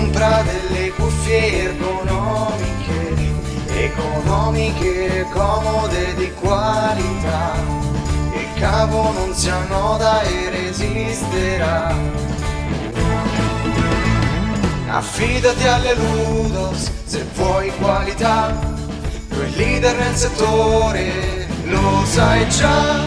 compra delle cuffie ergonomiche, economiche, comode di qualità. Il cavo non si annoda e resisterà. Affidati alle Ludos se vuoi qualità, tu è leader nel settore, lo sai già